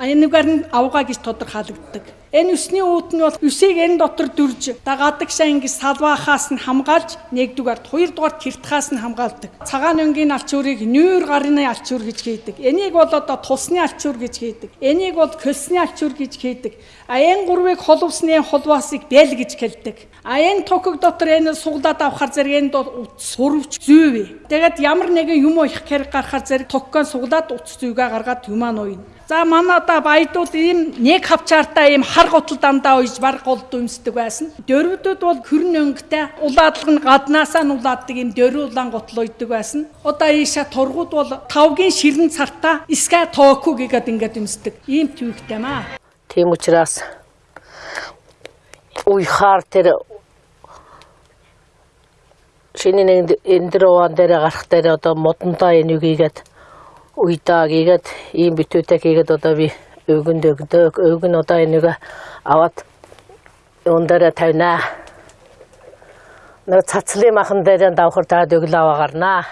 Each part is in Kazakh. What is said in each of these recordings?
энэгээр нь авгаа гэж тодорхойлогддог. Энэ өсний үүд нь бол өсийг энэ дотор дүрж дагадаг сайн гэж салбаахаас нь хамгаалж нэгдүгээр хоёрдугаар тэртхаас нь хамгаалдаг. Цагаан өнгийн алчуурыг нүүр гарны алчуур гэж хийдэг. Энийг бол одоо тусны алчуур гэж хийдэг. Энийг бол көлсны алчуур гэж хийдэг. А энэ гурвыг холвсны холваасыг бэл гэж хэлдэг. А энэ токог дотор энэ суглаад авахар зэрэг энэ дот сурвч зүйвэ. Тэгээд ямар нэгэн юм их хэрэг гарахар зэрэг токгоо суглаад утас зүйгээ гаргаад юмаа нуйна. За манай одоо баядууд ийм нэг хавчаартай ийм хар гутал дандаа уйж баг голд өмсдөг байсан. Дөрвдөд бол хөрн өнгөтэй улаадлага нь гаднаасаа нь улааддаг ийм дөрвөн улаан гутал уйдаг байсан. Одоо ийшээ тургууд бол тавгийн ширэн цартаа иска току гэгээд ингээд өмсдөг. Ийм төвхтэй маа. Тийм учраас уйхаар тэр шинэ нэг энэ дэр уан дээр гарах дээр одоо модонтой энийг хийгээд уйтаа гигээд ийм битүүтэй гигээд одоо би өвгөн дөгдөг өвгөн одоо энэгээ аваад ундара тавина. Нэг цацлын махан дээр давхар таа дөглөө гарнаа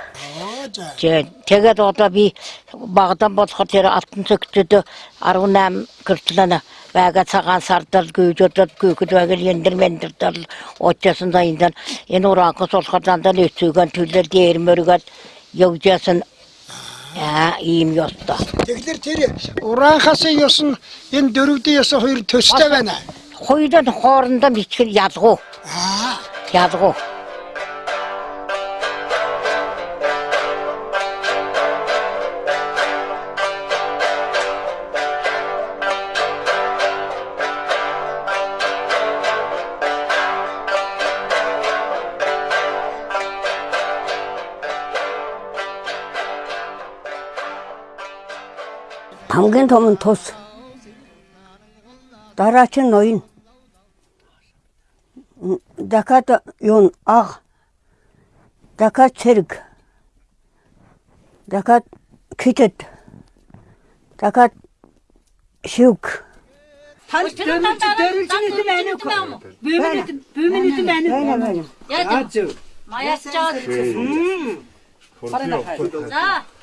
тэгээд одоо би багдан болохоор тэр алтан цогтөд 18 гэрчлэн бага цагаан сардал гүйжөдөд гүйхэд багыл яндэр мэндэрдал очсон да энэ энэ ураакс болохоор дандаа л өцөөгөн төлөлд ярмөргөл явжсэн яа ийм ёстой. Тэгэхээр тэр ураанхаас ёс нь энэ дөрөвдөө ёс хоёр төстэй байна. Хоёрын хоорондоо бичгэл ялгуу. Аа. Ялгуу. хамгийн том нь тус. Дараа чинь ноён. Дакат юун аг. Дакат цэрэг. Дакат китэт. Дакат шүг. Танд дөрмөж дөрмөжний юм байна уу? Бөөмний бөөмний юм байна уу? Яаж вэ? Маясчаад. Хм. За.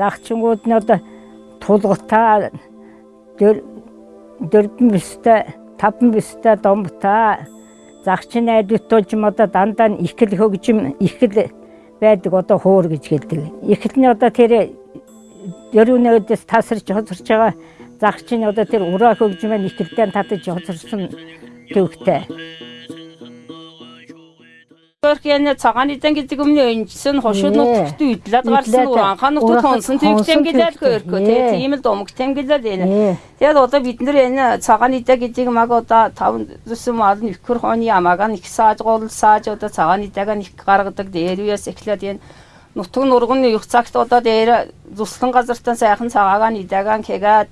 Загчингууд нь одоо тулгатаа дөрвөн бистэй, таван бистэй домбтаа загчин найдвартууч юм одоо дандаа ихэл хөгжим ихэл байдаг одоо хуур гэж хэлдэг. Ихэл нь одоо тэр дөрөвнөөдөөс тасарч хоцорч байгаа загчин одоо тэр ураа хөгжмөө ихэлдээ татаж хоцорсон төвхтэй. Хосоор кэнэ цагаан идэн гэдэг өмнө энэсэн хошууд нутгт идлээд гарсан уранхаа нутгт хонсон тэгтэм гэлэл хөөрхөө тийм л домог тэмгэлэл энэ. Тэгээд одоо бид нэр энэ цагаан идэ гэдэг маг одоо 5 зүсэм ал нэхэр хооны амаага нэг саажгуул сааж одоо цагаан идэгаа нэг гаргадаг дээрээс эхлээд энэ нутг нургын их цагт одоо дээр зүслэн газартаа сайхан цагаагаа нидагаан кэгээд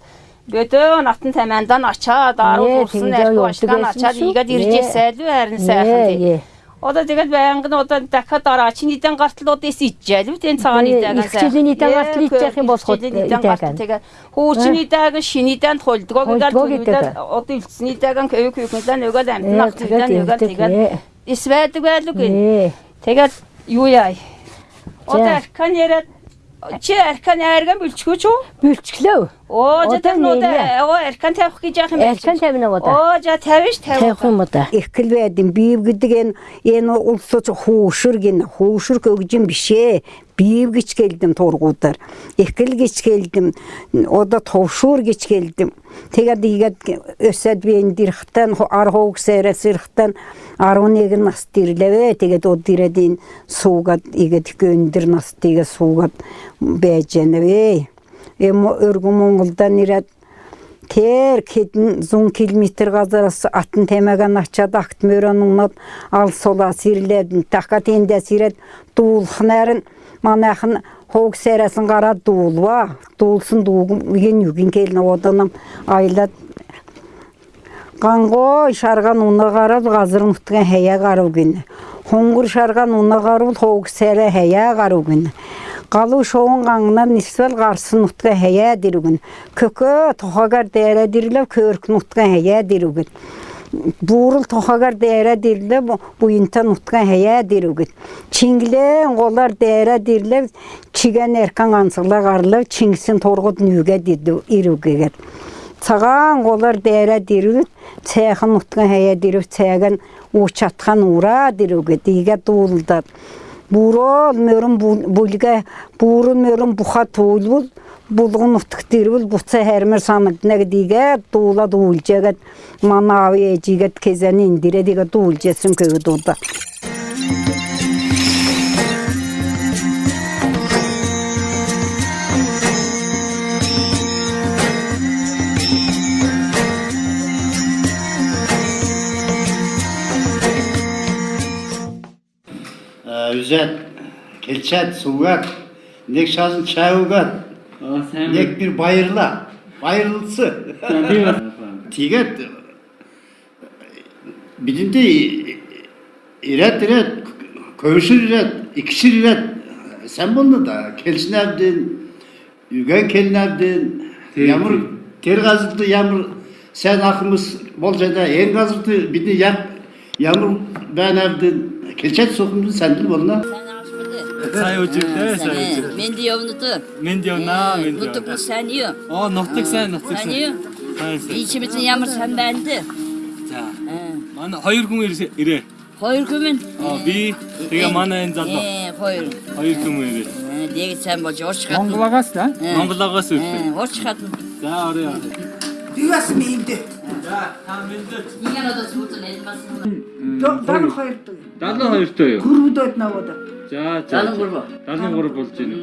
Бөдөө натан тамиандаа очоод аруу хурсан архи уушгаан очоод игээд ирж ирсээл харин сайхан тий. Одоо тэгэл байнгын одоо дахиад ороо. Чиний дэн гартлуудаас ижээл үү тэн цагааны дагаас. Чиний дэн гартл ижээх юм бол хот тэгээ хүүчний даг шиний дэнд хулдгоо гэдэг үлдэл одоо үлдсний даг кэв кэв гэдэг нөгөө амтнах тэгээд нөгөө тэгээд эсвэдэг байлгүй. Тэгэл юу яа. Одоо аркан яриад чи аркан ярган бэлчгөөч үү? Бэлчглөө. Оо жаа нөө нэрээ. оо аркан тавих гэж яах юм бэ? Аркан тавина уу да? Оо жаа тавиш тавих. Тавих юм уу да? Ихэл байдэн бив гэдэг энэ энэ улсууч хуушрг энэ хуушрг өгж юм бишээ. Бийіп кеч келдім торгудар экил кеч келдім ода товшур кеч келдім тегет игет өсөд дирхтан архоук сере сирхтан арун егин нас дирлебе тегет о диредин суугат игет көндүр нас теге суугат бэженебе эмо өргү моңголдан ирет Тер кедин зун километр газарасы атын темеген ачад акт мөрөнүнат ал сола сирледин така тенде сирет дуулхнарын манахын хоук сересин кара дуулва дуулсын дуугун ген югин келин оданам айлат Қанғой шарған уна қарап қазыр ұқтыған хәя қару күні. Хоңғыр шарған уна қару тоғы сәрі хәя қару күні. Қалу шоғын қаңынан нисвел қарсын ұқтыған хәя күні. Көкі тоқағар дәрі диріліп көркін ұқтыған хәя диру күні. Чингілен қолар дәрі диріліп чиген әрқан аңсығла қарылып чингісін торғыд нүге дирді иру цагаан голар дээре дирүт цээхэн утган хая дирүт цээген уучатхан ура дирүгэ диге дуулдат бурол мөрүн булга бурун мөрүн буха туулбул булгун утк дирбул буца хермер самытнаг диге дуула дуулжегет манави эжигет кезен индире диге дуулжесин көгө дуулда Üzet, kelçet, sugat, nek çayugat, nek bir bayırla, bayırlısı. Tiget, bizim de iret iret, köyüşür iret, ikişir iret, sen bunu da kelçin evdin, yügen kelin evdin, yağmur, ter gazırdı yağmur, sen akımız bolcada en gazırdı, bir de yağmur ben evdin, kelçet sokumdu sendil bolna. Сайн үжилтэй, сайн үжилтэй. Менди явнуты. Менди явна, менди Нутук явна. сайн юу? Оо, нутаг сайн, нутаг Сайн сайн. юу? Сайн сайн. Ийчимizin ямар сайн байнды? За. Манай хоёр хүн ирээ-. Хоёр күмүн. Аа, би тэгээ манай энэ залуу. Э, хоёр. Хоёр хүн ирээ. Дээд сайн болж урч хатна. Монголоогоос да? Монголоогоос ирсэн. Урч хатна. За, орё. Би бас меймдэ. За, та мэдээч. Нэг нь одоо зүүзэн элмас. 72 дуу. 72 дуу юу? Гүрвдөд наваад. За, за. 73. 73 болж байна.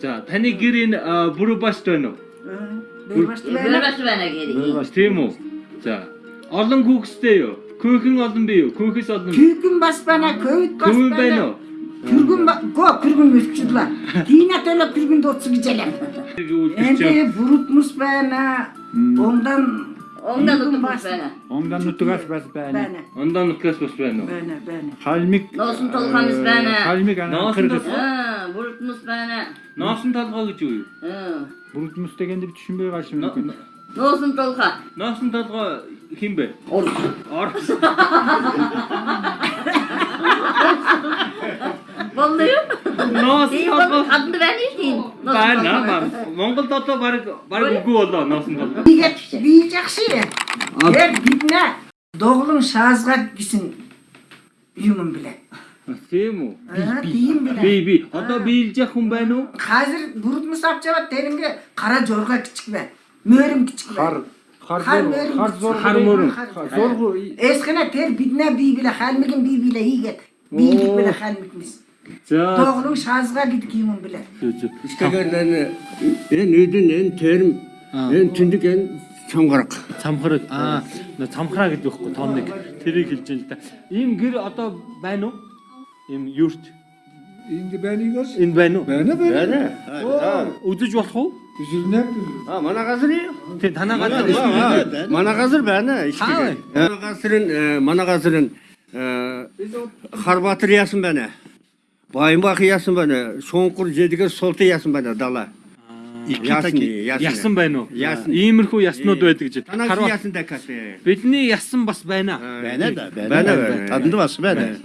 За, таны гэр энэ Бүрбаст байна уу? Э, Бүрбаст байна гэр. Бүрбаст тийм үү? За. Олон хүүхэстэй юу? Күүхэн олон бий юу? Күүхэс олон. Күүхэн бас байна, көөд бас байна. Күүхэн байна уу? Кыргын го кыргын өлчлээ. Динатэлэ кыргын дууц гэж ялаа. Эндээ бүрүтмс байна. Ондан Ондан утгаас байна. Ондан утгаас бас байна. Ондан утгаас бас байна. Байна, байна. Халмик Носон толгоос э, байна. Халмик анхэрдэс. Аа, бүрдмэс байна. Носон толгоо гэж юу? Аа. Бүрдмэстэй гэнэ düşünмэй гаш юм уу? Носон толгоо. Носон толгоо хин бэ? Орс. Орс. Vallahi. Nasıl tatlı? Adını vermeyin. Ben ne yapar? Mongol tatlı var. Var bu oldu. Nasıl tatlı? Diyeceksin. Gel gitme. Doğulun şahızga gitsin. Yumun bile. Semu. Biyim bile. Biy biy. Hatta biyilecek hun ben o. Hazır burut mu sapçavat derimge kara jorga küçük be. Mörüm küçük be. Har. Har mörüm. Har zor. Har mörüm. Zor. Eskine ter bitne biy bile. Halmigin biy bile iyi get. Biylik bile halmikmiş. За. Тоглог шаазга гэдэг юм блэ. Тэгэхээр энэ нүдэн энэ терм энэ тэндэг энэ цамхраг. Цамхраг аа цамхраа гэдэг байхгүй тоон нэг тэрийг хэлж юм л да. Ийм гэр одоо байна уу? Ийм юрт Энд байнигос? Энд байна уу? Байна байна. Үдэж болох уу? Үзэрнэ. А манай газар юу? Тэ танай газар байна. Манай газар байна. Манай газар нь э, манай газар нь э, Харбатар яасан байна. Баймбах яасан байна. Шунгар жидгэр султан яасан байна далаа. Яасан яасан байна уу? Яасан. Иймэрхүү яснууд э, байдаг гэж. Хараа яасан дакас. Бидний ясан бас байна. Э, байна да. Байна. Танд бас байна.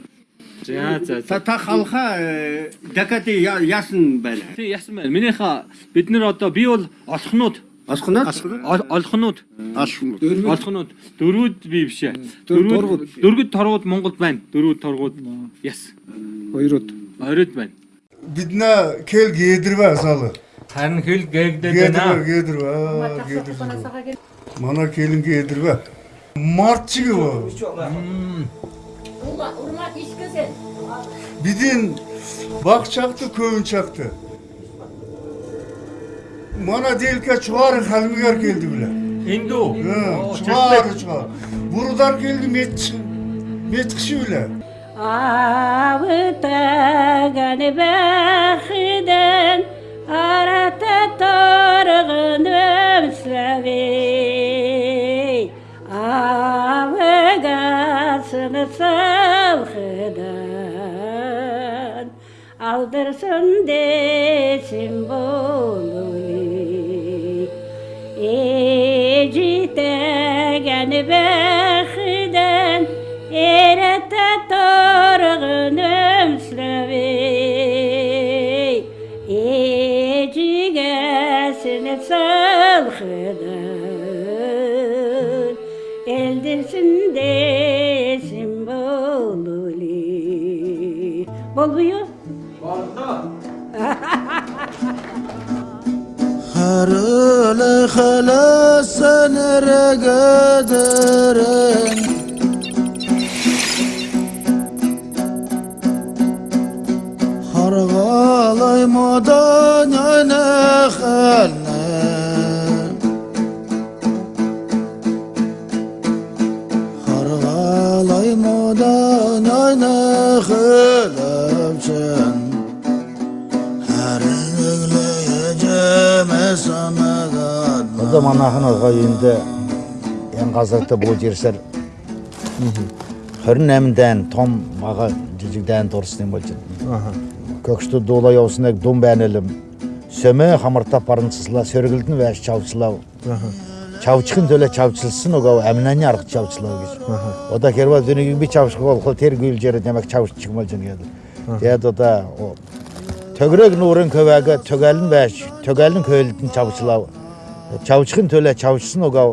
За за. Та та халха э, дакати яасан байна. Тий яасан байна. Минийха бид нар одоо би бол олхнууд Олхнууд олхнууд олхнууд дөрвүүд би биш ээ. Дөрвүүд дөрвүүд торгууд Монголд байна. Дөрвүүд торгууд. Яс. Хоёрууд. Öğretmen. Bidna kel giydirme salı. Sen kül giydirme. Giydirme, giydirme. Giydirme. Bana kelin giydirme. Mart gibi bu. Urma, urma iş güzel. Bidin bak çaktı, köyün çaktı. Bana değil ki çuvar halmigar geldi bile. Hindu. Çuvar çuvar. Buradan geldi met met kişi bile. Avıtağın bəxdən Arata torğun ömsləvi Avıqasını salxıdan Aldırsın desin bolu Ecitəgən bəxdən kadar Eldesin simbolü Bol buyur Harılı halasın regederen. Hargalay madar Yünde en gazarta bu jirser. Hörün emden tom mağa cicigden dorsun bolcun. Kökstü dola yavsınak dum benelim. Söme hamırta parınsızla sörgüldün ve çavçılav. Çavçıkın töle çavçılsın o gav emneni arık çavçılav geç. O da kerva dönügün bir çavçık ol kol ter gül jeri demek çavç çıkmalcın geldi. Dedi o da o Төгірек нұрын көбәгі төгәлін бәш, төгәлін көйлітін чабычылау. Чабычқын төле чабычысын оға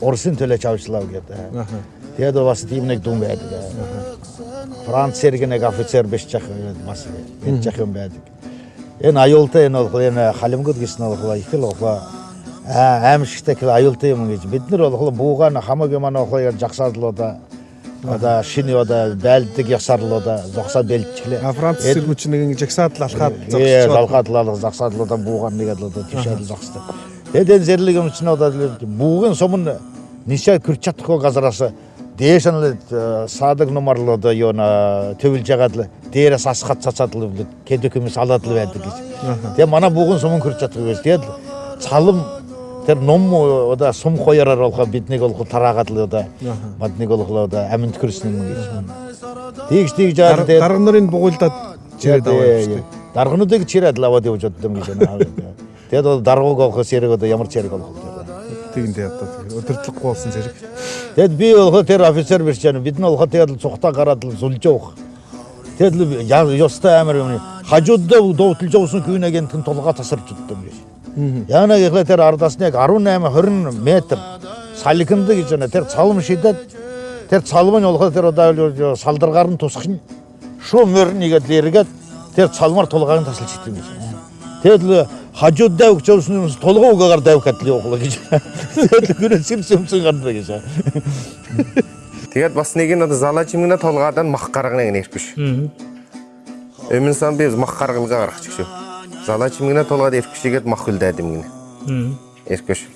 орысын төле кеді. Деді басы деймінек дұм бәді. Франц сергенек офицер беш басы, бет ем бәдік. Ен айолты ен олқыл, ен халим көдгесін олқыл, икіл олқыл. Әмшіктекіл айолты ем кеч. Бетнер олқыл буған хама кеман олқыл жақсардылы да. Ода шини ода бәлдік ясарлы да, жоқса бәлтчілі. Франц сиргүчінігін жексатыл алқат. Е, алқатылары жақсадылы да буған негеділі да, түшәді жақсты. Еден зерлігім үшін ода буғын сомын неше күрчаттық о қазарасы. Дейшанлы садық номарлы да йона төвіл жағадылы. Дейре сасқат сасатылы білді. Кеді күміс аладылы бәді кеш. Де мана буғын сомын күрчаттық өз. Деді салым тер ном ода сум қойарар олға битнек олғы тарағатылы да. Матнек олғы да әмін күрсінің кеш. Тегіш тегіш жағы. Дарғынырын бұғылтат Череді. Дарғыны деги череді лава деп кешен. Деді ол дарғы қолғы серік ода ямар черік олғы. Тегінде ятты. Өтіртлік болсын серік. Деді би олғы тер офицер бершені. Битін олғы теділ соқта қарадыл зұлчоқ. Деді yosta әмір хажудда доутыл жоусын күйіне кентін толға тасыр жұттым. Яна ехлетер ардасынек арун әмі хүрін метр. Саликынды кешені тер салым шидет. Тер салымын олға тер ода салдырғарын тосқын. Шу мөрін егетлерігет тер салмар толғағын тасыл шиттім кешені. Хажуд дәук жоусын толға уғағар дәук әтлі оқылы кешені. Теділі күні сирсімсің қанды кешені. Тэгээд бас нэг нь одоо залаачимгна толгаадан мах гарганы нэрхвш. Өмнө сан би мах гаргалгаа гаргачих шүү. Залаачимгна толгойд эрхвшигээд мах үлдээдэм гинэ. Эрхвш.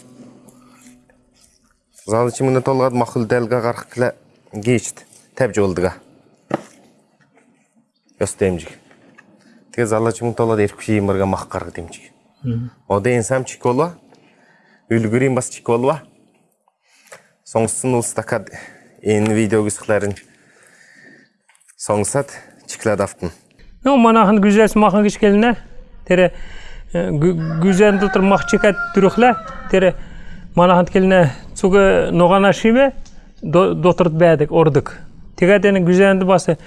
Залаачимгна толгойд мах үлдээлгээ гаргахлаа гийчт тавьж уулдгаа. Ёс дэмжиг. Тэгээд залаачимгна толгойд эрхвши юмарга мах гаргад дэмжиг. Одоо энэ сам чик болва. Үлгүрийн бас чик болва. Сонгосон улс такад энэ видеогысықларын соңсат чиклад автын. Ну манахын güzel махын кишкелне. Тере güzel дотор мах чекат түрөхле. Тере манахын келне цуга ногана шибе доторт бәдік ордык. Тегат эне güzelді басы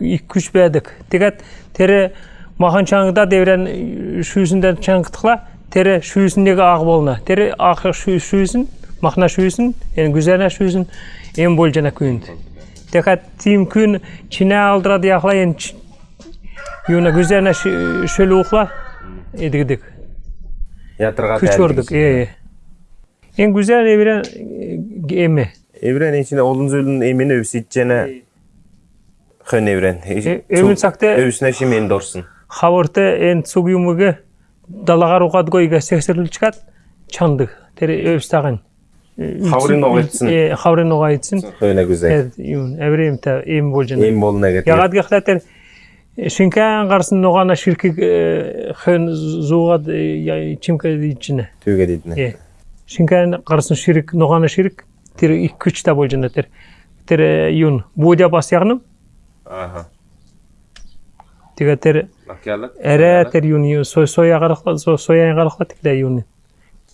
күш бәдік. Тегат тере махан чаңда деврен шүйсінден чаңқытықла. Тере шүйсіндегі ақ болна. Тере ақ шүйсін, махна шүйсін, эне güzelна шүйсін ем болжана күйінді. Текат тим күн чине алдырады яқла ен юна гүзәнә шөл ухла эдигдик Ятырға күч ордук э эң гүзәл эбирен эме Evren içinde olun zülün emine üsitcene Hön evren. Ömün sakta Öüsüne şimen dorsun. Хавырты эн цугюмуге далагар угад гойга сексерлил чыкат чандык тере өстаган Хаврын оғайтсын. э хаврын оғайтсын Öyle güzel. юн эврем та эм болжан Em bolun eget. ягад гахлатер шинкан гарсын ногана ширки хön зугад чимка дичине dedin. э шинкан гарсын ширик ногана ширик ик күч та болжан тер тер юн будя бас ягным Aha. Юни сой соя гарахла со соя гарахла тикле юни.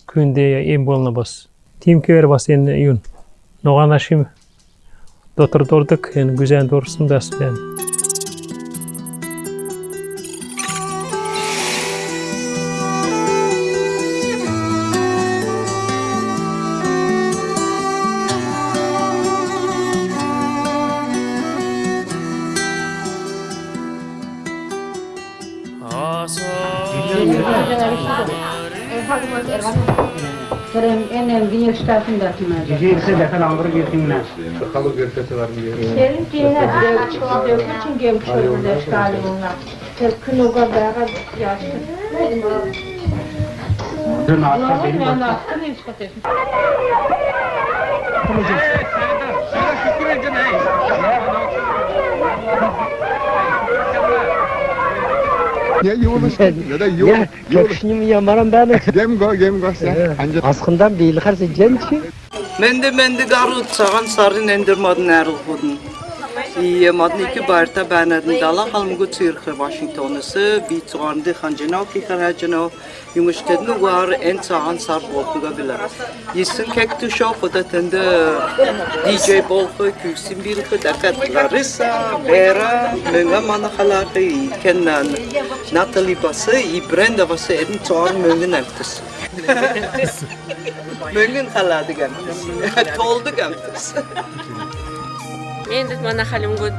Күнде эм болна бас. Тим кер бас ен юн. Ногана шим. Дотор дордык ен güzel дорсын Kerem en evde yaştasın da atmaz. Bizi ise de kadar alır girsinler. Sakalı görkesi var mı diye. Kerim diyeler de çıkmak yok için gelmiş olurdu eşkali bunlar. Tepkin o kadar yaşlı. Dün akşam benim baktım. Allah'ın evde Evet, Serdar. Sana şükür edin. Hey. Ya yuvuluş ya da yuvuluş. Köküşünü yamaram ben. Gem go gem go sen. Anca Askından değil karşı gençi. Менде менде гару цаган сарын эндер модын арыл худын. И модны iki барта бәнәден дала халмгу цирхе Вашингтонысы би цуганды ханжына ки хараҗына юңыштедны вар эн цаган сар болтуга билә. Йисен кекту шо фота тенде DJ болхы күсин бирхе дакат Лариса, Вера, менга мана халаты кеннан Натали басы и Бренда басы эдин цуар мөнгөн әмтис. Мөнгөн гәмтис. Толды гәмтис. Мен dit mana halim gut.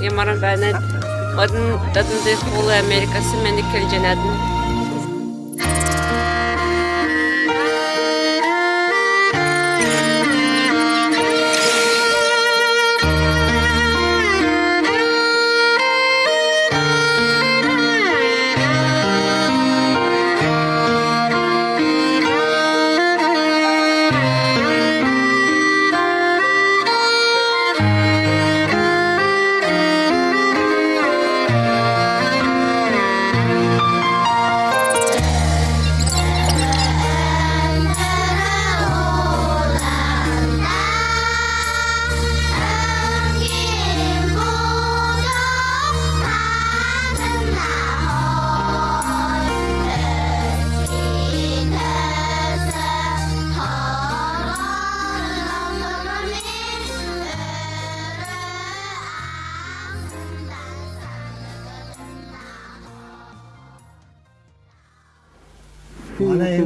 Yamaran banet. Odun dadın de kolu Amerikası men de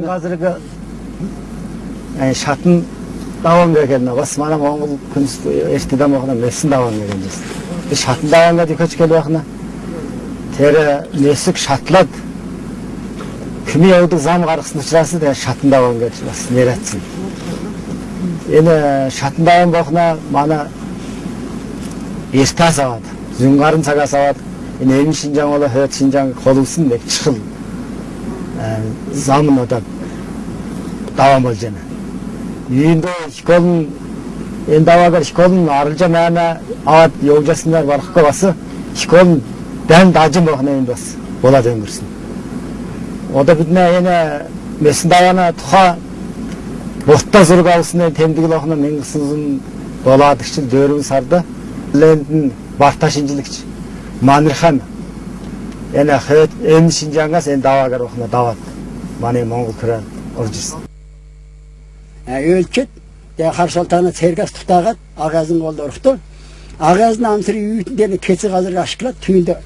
hozirgi yani davam bergenine bas mana Moңгол күнүс эртеден багына месин давам бергенбиз. Biz şatın davamga dikoч келбакна. Тере месик шатлат. Кими явды зам гаргысын учрасы да шатын давам берчи бас неретсин. Эне шатын давам бакна мана эрта сабат. Зүнгарын сага сабат. Эне эми Шинжаң ола хөт Шинжаң колулсын деп чыгыл. замын одан давам бол жана. Үйүндө школун енді авагар школун арылжа мәна ават йогжасындар барыққа басы школун дән дажым бақына енді бас. Ода бидне ене месін давана тұха Бортта зұрг алысына темдігі лақына мен қысызын доладықчыл дөрін сарды. Лендін барташынчылыкчы Манирхан Яна хөт эми Шинжангас эн давагар охна дават. Маны Монгол кыран оржис. Өлчет я харшалтаны цергас тутагат агазын голда урухту. Агазын амсыры үйтіндені кеці қазір ашқылат, түйінді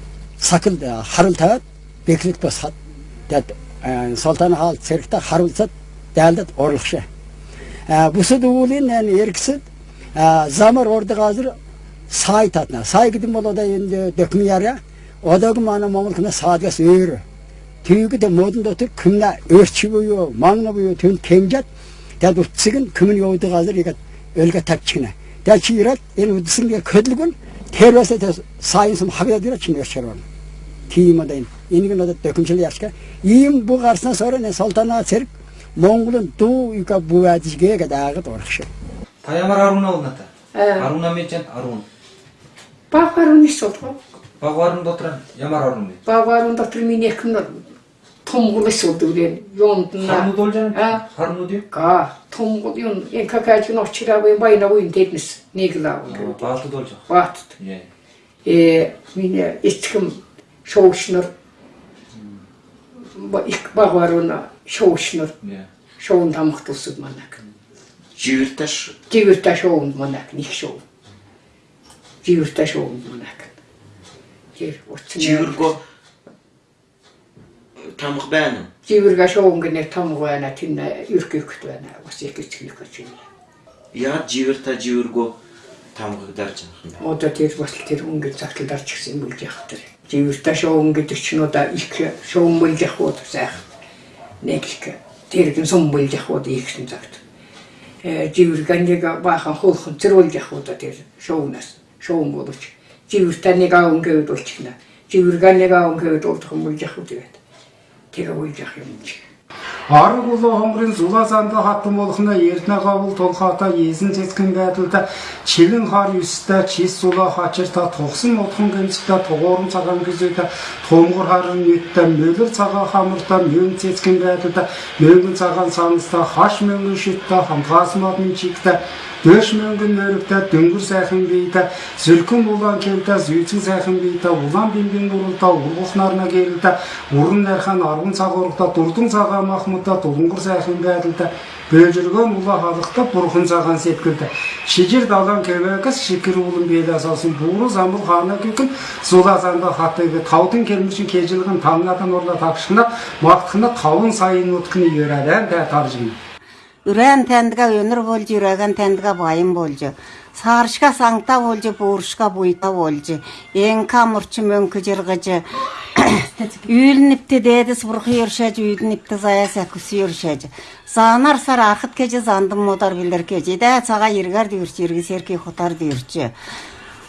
сақыл харыл тағат, бекілік басқат. Дәт солтаны хал цергта харылсат, дәлдет орлықшы. Бұсы дұғылын еркісі замар орды қазір сай татна. Сай гидим болода енді дөкмі яря. Одағы мана Моңғол күні садгас өйрі. Түйгі де модын дотыр күмна өрчі бұйы, маңна бұйы түн yaa utsigin kimin yoydi hazır yegat ölge tapçikine. Yaa ki irat en utsigin ya ködlügün tervese te sayınsım habida dira çin yaşar var. Kiyima deyin. Enigin odat dökümçili yaşka. İyim bu karşısına sonra ne saltana serik Mongol'un du yuka bu vadişgeye kadar ağıt orakşı. Tayamar Arun'a olnata. Arun'a mecen Arun. Bağ Arun iş oldu. Bağ Arun'da oturan Yamar Arun'da. Bağ Arun'da oturan min yakın oldu. 통고로서 두게 용나 돌잖아 하루 디 가. 통고 용 엔카카지 놓치라고 많이 나고 인데스. 니글라고. 바트 돌죠. 바트. 예. 예, 미네 이쯤 쇼우시너 뭐 익바가로나 쇼우시너. 예. 쇼운 담학도스 만나고. 지울다시. 지울다 쇼운 만나고 니 쇼. 지울다 쇼운 만나고. 예, 어떻게 지울고 тамх байна. Зивэрга шоунгэнэ тамх байна тин юркэхт байна. Бас ихгэцхийг гэж байна. Яа зивэр та зивэргөө тамхыг дарж анх. Одоо тэр бас тэр өнгөл загтал дарж гисэн юм л яах тэр. Зивэр та шоун гэдэг чинь одоо их шоун мөл яах уу сайх. Нэг их тэр гэн сум мөл яах уу ихсэн загт. Э зивэрганыг баахан хөөхөн зэрүүл яах уу тэр шоунаас шоун боловч. Зивэр та нэг аа өнгөө болчихна. Зивэрганыг аа өнгөө болдох юм л яах үү гэдэг. Oldu. Tega bulcak yomulcak. Ары болу омрын зулазанды хаттым олхына эртне кабыл толхата езин жеткен бәтілді челін хар үсті чес сула хачырта тоқсын отқын генчікті тоғорын саған күзейді томғыр харын өтті мөлір саға хамырта мөн жеткен бәтілді мөнгін саған саңызда хаш мөнгін шүтті хамғасмадын чикті дөш мөнгін мөрікті дүңгір сәхін бейді зүлкін болан келді зүйцін сәхін бейді улан бимбин урылта урғықнарына келді урын әрхан арғын сағырықта дұрдың саға махмұтта тұлыңғыр сәхін бәділді бөлжірген ұла халықта бұрқын саған сеткілді шежір далан кебекіс шекір ұлын белі асасын буры замыл хана көкін зулазанды хаттығы таудың келмішін кежілгін таңнадан орла такшына мақтықына қауын сайын өткіні ерәдән тә таржын. Үрән тәндіға өнір болжы, үрәген тәндіға байым болжы. Сарышқа саңта болжы, буырышқа буйта болжы. Ең камырчы мөңкі жырғыжы. Үйілініпті деді сұрқы ершәжі, үйілініпті зая сәкісі ершәжі. Занар сар ақыт кеже зандым модар білдір кеже. Дә саға ергар дейірші, ергі серке құтар дейірші.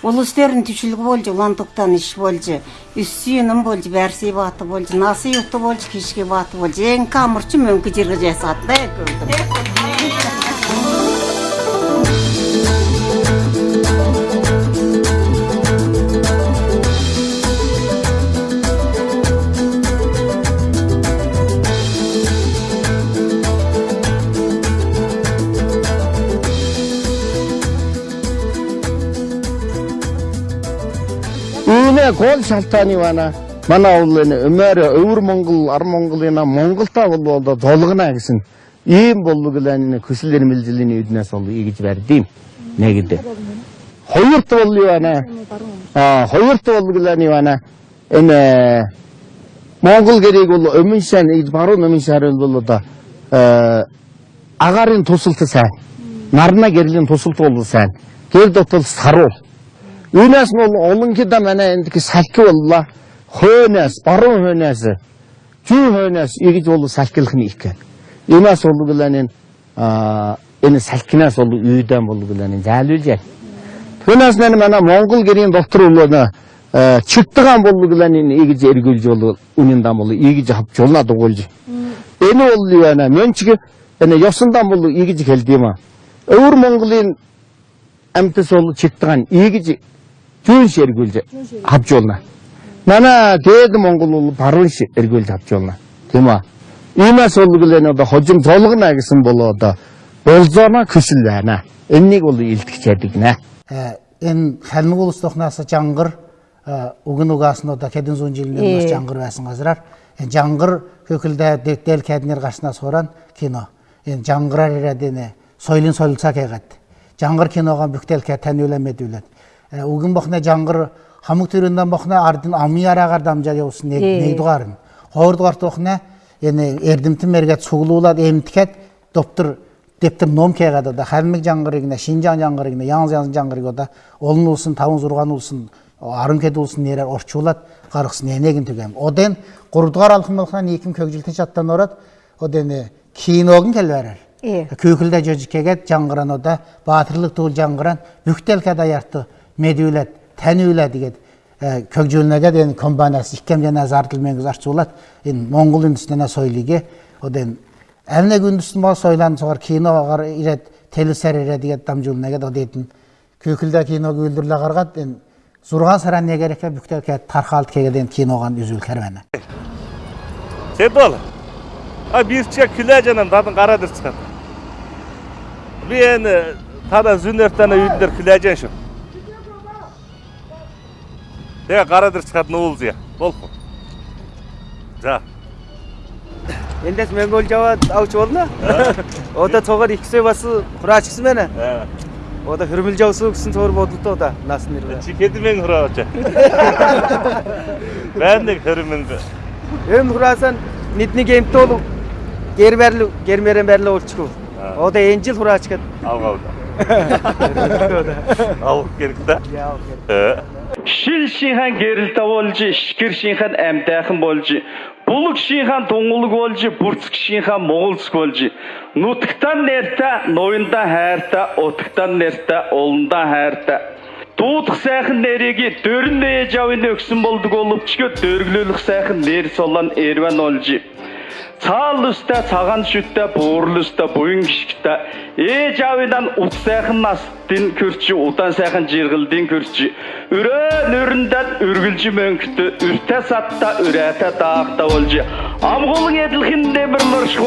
Болжы, улан тоқтан іш болжы. Үссүйінің болжы, бәрсей баты болжы, насы юқты болжы, кешке баты болжы. Ең камырчы мөңкі жырғыжы сатты көрдім. Манай гол шалтгааны байна. Манай бол энэ өмөр өвөр Монгол, ар Монголын Монголтаа бол болоо долгоно гэсэн ийм болгоглын хүсэл эрмэлзлийн үднээс бол ийгэж барьдим. Нэгэд. Хоёрт бол юу байна? Аа, хоёрт болгоглын юу байна? Энэ Монгол гэрийг бол өмнө шан баруун өмнө шар бол одоо агарын тусалт сайн. Нарна гэрлийн тусалт бол сайн. Гэр дотор саруу Үйнәс бол олынки да мәне эндики салки болла. Хөнәс, барун хөнәс. Жүү хөнәс игид болу салкилхин икен. Үйнәс болу биланен а эни салкинас болу үйдөн болу биланен жалылжа. Хөнәс менен мана Монгол керин доктор улуна чыктыган болу биланен игид эргүл жолу униндан болу игид жап жолна дугулжу. Эни болу яна менчиге эне йосундан болу игид келдима. Өвүр Монголин әмтіс ол чектіған егіжі жүн шергөлді хап жолына. Мана деді Моңғол ұлы барын шергөлді хап жолына. Тема. Има солы білен ода хожым толығын әгісін болу ода болзона күсілдәна. Энник ол илтік чәдігіне. Ен хәлмі ұлыстықнасы жаңғыр, угын угасын ода кәдін зон жилінен жаңғыр вәсін қазырар. Жаңғыр көкілді дел кәдінер қашына соран кино. Ен жаңғырар ерәдені сойлын сойлынса кәғатты. жаңғыр киноға бүктел кәтән өләмет өләт. Угын бақна жаңғыр хамық түрінден бақна ардын ами арағар дамжа яусын нейдуғарын. Хоғырдуғар тоқна ені ердімтін мергет суғылуылад емтікет доптыр дептім ном кәғады да хәлмік жаңғырығына, шинжан жаңғырығына, яңыз яңыз жаңғырығы да олын ұлсын, тауын зұрған ұлсын арын кеди улсын нерер орчуулат карыксын энегин түгем оден курдугар алхымылхан екім көгжилте чаттан орат оден киногун келберер Е. көкүлдө жожиккегет жаңгыран ода баатырлык туул жаңгыран бүктел аярты медүүлет тәнүүле дигет көкжүүлнеге ден комбанас иккем жана зартыл меңгиз арчуулат ин моңгол үндүстүнө сойлиге оден эмне күндүстүн бол сойлан согар киногар ирет телесер ире дигет дамжуулнеге да дейтин көкүлдө кино күлдүрлө каргат ен зурган саран негереке бүктел кет тархалт кегеден киноган үзүл кермени Седол. А бирче күлә жанам дадын карадыр чыкат. Мен тада зүнөртана үйдер күлә жан Тэгээ гараад ирчихад нүүлзье. Болох уу? За. Эндээс мөнгөл жаваад авч болно. Одоо цугаар ихсээ бас хураач гисэн байна. Одоо хөрмөлж явсан гэсэн цуур бодлоо да нас нэр. Чи хэдэн мэн хураач. Байна нэг хөрмөнд. Эм хураасан нидний гэмтүүл гэр барил гэр мэрэн барил уулчгүй. Одоо энэ жил хураачгаад авгаа. Алып керек да. Шил шихан гэрэлtä болж, шикэр шихан булг шихан тунгулг болж, бүрцг шихан моголцг болж, нутагтан нэртэ, ноёндан хайртай, утагтан нэртэ, уландан хайртай. Дуудах сайхан нэрийг дөрн ээж авын өгсөн болдог боловчгөө дөрглөөлөх сайхан нэр солон эрван олж. Цаал өстэй цагаан шүттэй буурал өстэй буян гიშгтэй ээж аавындан ут сайхан настын көрчи удаан сайхан жиргэлдийн көрчи өрөө нүрэндэн үргэлж мөнгөтө үртэ сатта үрэтэ даахта болж амгуулын эдлхэн нэмэр мөрш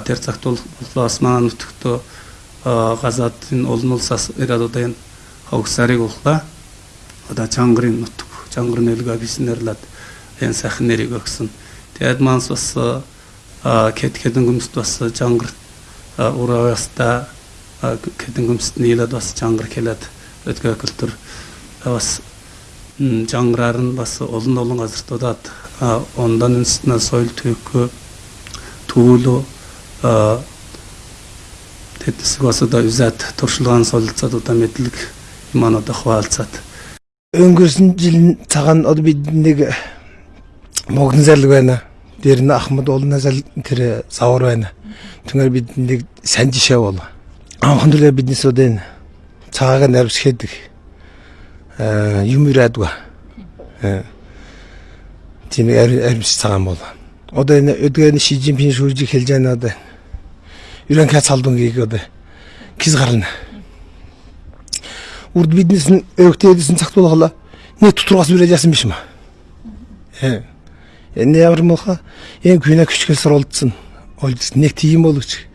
тэр цагт бол бас манай нутагтөө газатын олон улсаас ирээд одоо энэ хогсарыг уллаа. Одоо чангарын нутаг, чангар нөлгөө биснэрлээд энэ сайхан нэрийг өгсөн. Тэгээд манс бас кет кедэн гүмст бас чангар ураваста кедэн гүмст нийлээд бас чангар хэлээд өдгөө культур бас жаңраар нь бас олон олон газартуудад ондан үндэснээ соёл төвхөө түүлөө тэтгэсэг бас одоо үзээд туршлагаан солилцоод одоо мэдлэг маань одоо хуваалцаад өнгөрсөн жил цагаан одоо бид нэг могон зарлаг байна. Тэр нь Ахмад уулнаас тэр савар байна. Түнгээр бид нэг сайн жишээ бол. Анхан төлөө биднес одоо энэ цагааг наривсхэдэг юм ирээдгүй. Тийм аримс цагаан бол. Одоо энэ өдгөө Ши Жинпин шүржиг хэлж байна одоо. Юран кац халдунгийг одоо киз гарна. Урд биднес нь өгтөөдсөн цагт болохоо нэг тутургаас үрээд яасан биш юм аа. Э. Энэ ямар моха энэ күнэ küçük суралцсан. Олж нэг тийм боловч.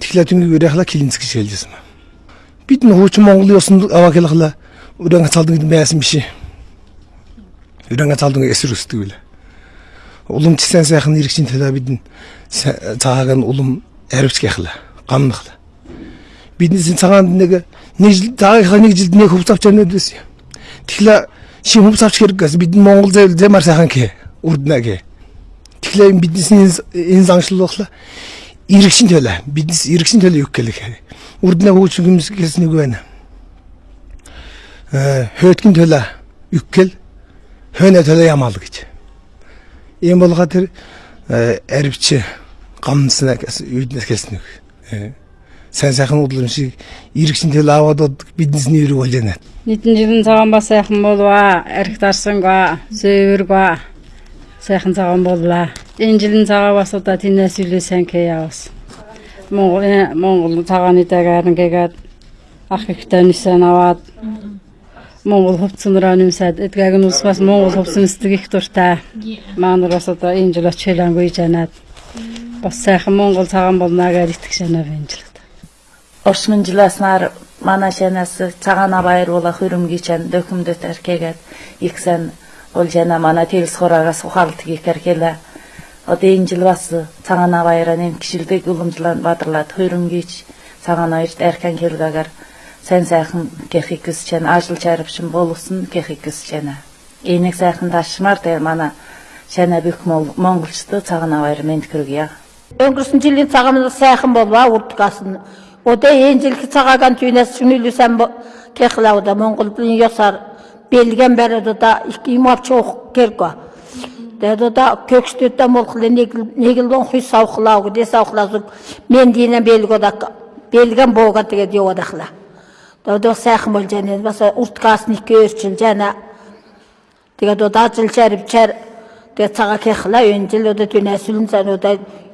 Тэгэхээр түнгийг үрээхла клинц гэж хэлжсэн. Бид нь хуучин Монголын ёсонд аваахлахла үрэн цалдаг байсан биш. Үрэн цалдаг эсрэг өсдөг билээ. Улам чсэн сайхан иргэжин талаа бид нь цаагааг нь улам аривч гяхла. Гамнахла. Бидний цагаанд нэг нэг жил цаагийнхаа нэг жилд нэг хөвс авч яваад байсан. Тэгэхээр ши хөвс авч хэрэггээс бид Монгол зэвэл зэмар сайхан гэ үрднэ гэ. Тэгэхээр бидний энэ заншлуулахла иргэшин төлөө биднес иргэшин төлөө юу гэлэх. Үрднэ хөөч юмс нэг байна. Э хөөтгөн төлөө юу гэл höne töle yamaldı git. En bol katır eripçi гомснаа гэсэн юуднаас э. хэлсэн үг. Сайн сайхан уудлымшийг иргэсэн тэл аваад биднесний ирэг болоно. Нийтэн жирэн цагаан ба сайхан болваа, арх дарсан ба, зөөвөр ба сайхан цагаан боллаа. Энэ жилийн цагаа бас удаа тинээс илүү сайн кэ яваас. Монгол э, Монгол цагааны дагаар ингээд ах ихтэй нисэн аваад Монгол хувцсанраа нэмсад эдгэг нь ус бас Монгол хувцсан эсдэг их дуртай. Маань бас одоо энэ жил очихлаангүй жанаад Бас сайхан Монгол цагаан болно гэж итгэж санаа бэнжилдэг. Орсмынжиласнаар манай шанаас цагаана баяруулах хөрөмгийн чан дөхөмдөт аркегээд их сан ол жана манай тэлс хорагаас ухаалдаг их аркела. Одоо энэ жил бас цагаана баяраа нэм гişilдэг үлэмжлэн бадралаад хөрөмгийч цагаана хоёрт аркан хэлгээгээр сайн сайхан гэхикс чан ажил чарвшин боловсон гэхикс чана. Энийг сайхан ташмаар дээр манай шана бүх монголчдоо цагаана баяр мэд хэрэгье. Belgen beri da iki imap çok kerko. Dedi da kökstütte molkle negildon huy savkılağı de savkılazık. Men dine belgo da belgen boga tige diyo odakla. Da da sayxın bol jene basa urtkasın iki örçül jene. Tige da da jil çerip çer. De sağa kekla öncil o da tünesülün sen o da İşkodak şansda yüzmüş örgücü bolğuşı. Ondan iki odaki kılımlı gule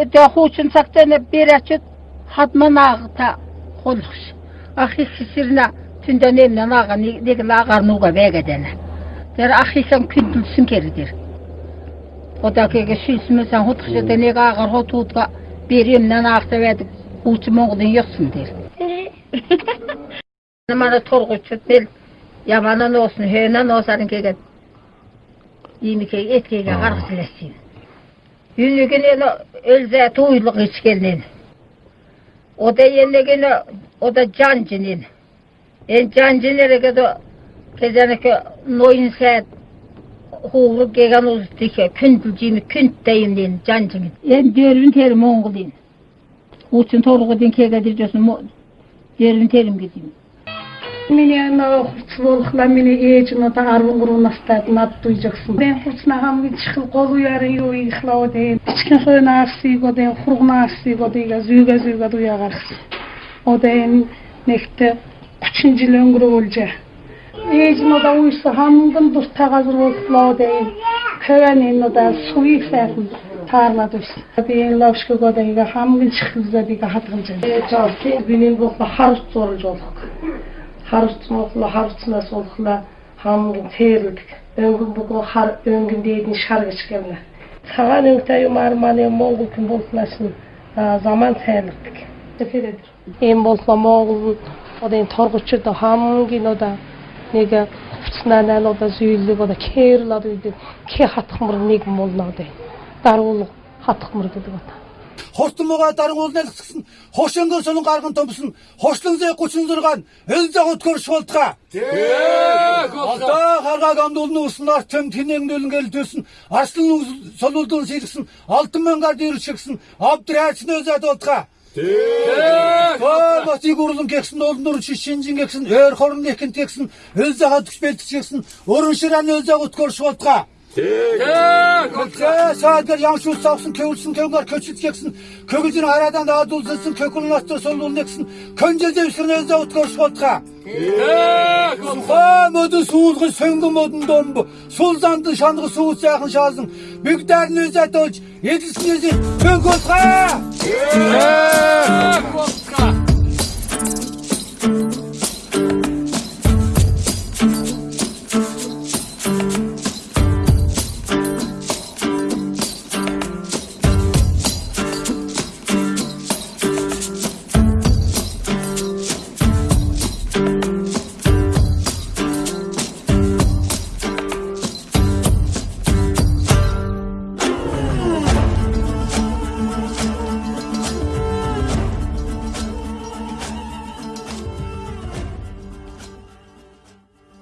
өдөө хуучин цагтаа бирачд хадманаагта хулхш. Ах их сэрнэ тэндэ нэм нанаага нэг лаагаар нууга вэгадэнэ тэр ах ихэм күндэлсэн кэрдэр. Одакэг шисмэсэн хутхш тэнэг аагаар хутуудга бирэм нанаагта байдаг хууч Монголын ёсн дэр намара торгуучд бэл яманан уусан хэнан уусарын гэгэд ийм их этгээгээ гаргаж лээсэн cancının. En cancınere kadar kezeneke noyun saat huğlu gegen uzdike kündülcimi künd deyimlin cancının. En dörvün terim oğulin. Uçun torgu din kegedir diyorsun. Dörvün terim gideyim. Mene na hurçlulukla mene Миний анаа хувцас болохлаа миний ээж надаа 13 настай над дүйжсэн. Би хувцнаагаа мгийн чихэл гол уярын юу ихлаад энэ чихэн хөнаассыг одоо хургнаассыг одоо зүгээ зүгээ дуяагарсан. Одоо энэ нэгт 30 жил өнгөрүүлжээ. Ээж надаа үйсэн хамгийн дуртай газар боллоо энэ хөрөн энэ надаа сүйх сайхан таарлаад үзсэн. Би энэ лавшгүй одоо ингээ хамгийн чихэлзээ би хатгамж. Ээж жоо би миний бол хар зурж болох харцмуулна харцнаас уулахна хамгийн цэрлэг өнгөн бүгөө хар өнгөн дээдний шар гэж гэнэ. Цагаан өнгөтэй юм арманы монгол хүн болсноос нь заман цайлдаг. Тэгэхээр энэ боллоо монгол одын торгочд хамгийн одоо нэг уцнаа одоо зүйлэг одоо кэрлэр гэдэг кэ хатхмар нэг молноо дэ даруул хатхмар гэдэг одоо Хоштумуга даргуулны гисгсэн хошонгор сонун гарган томсон хошлонзэ гучунзурган элзэг өткөрш болтга тэг одоо харгаг амдуулны уснаар тэм тинэнгдүүлэн гэл төсөн арслан солуулдун сэлгсэн алтан мянгаар дэрчгсэн абдрайцны özөд болтга тэг батыг урлан гэгсэн олнор шинжин гэгсэн өр хорн тэгсэн элзэг хадгч бэлтчихсэн өрөн шираны элзэг. Саадгар ямшуул савсан көгілсін көгілер көчітгексін көгілден арадан адулзысын көгілін асты солдулнексін көнжезе үсірнезе ұтқыр шотқа. Суға мөді суылғы сөңгі мөдің домбы, сулзанды шанғы суыз яқын шазын, бүктәрін өз әтөч, еділсін езі көн көтқа. Көн көтқа.